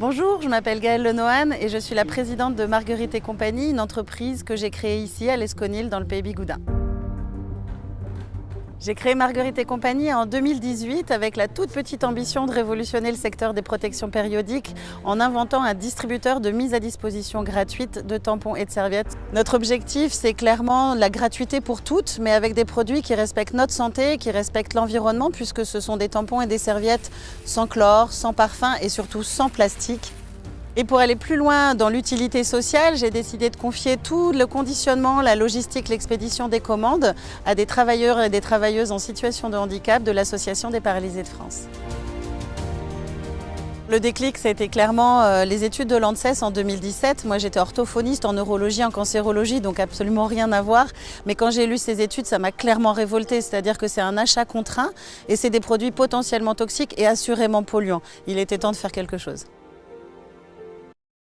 Bonjour, je m'appelle Gaëlle Lenohan et je suis la présidente de Marguerite et compagnie, une entreprise que j'ai créée ici à l'Esconil dans le pays Bigoudin. J'ai créé Marguerite et compagnie en 2018 avec la toute petite ambition de révolutionner le secteur des protections périodiques en inventant un distributeur de mise à disposition gratuite de tampons et de serviettes. Notre objectif, c'est clairement la gratuité pour toutes, mais avec des produits qui respectent notre santé, qui respectent l'environnement, puisque ce sont des tampons et des serviettes sans chlore, sans parfum et surtout sans plastique. Et pour aller plus loin dans l'utilité sociale, j'ai décidé de confier tout le conditionnement, la logistique, l'expédition des commandes à des travailleurs et des travailleuses en situation de handicap de l'Association des paralysés de France. Le déclic, été clairement euh, les études de l'ANSES en 2017. Moi, j'étais orthophoniste en neurologie, en cancérologie, donc absolument rien à voir. Mais quand j'ai lu ces études, ça m'a clairement révolté. C'est-à-dire que c'est un achat contraint et c'est des produits potentiellement toxiques et assurément polluants. Il était temps de faire quelque chose.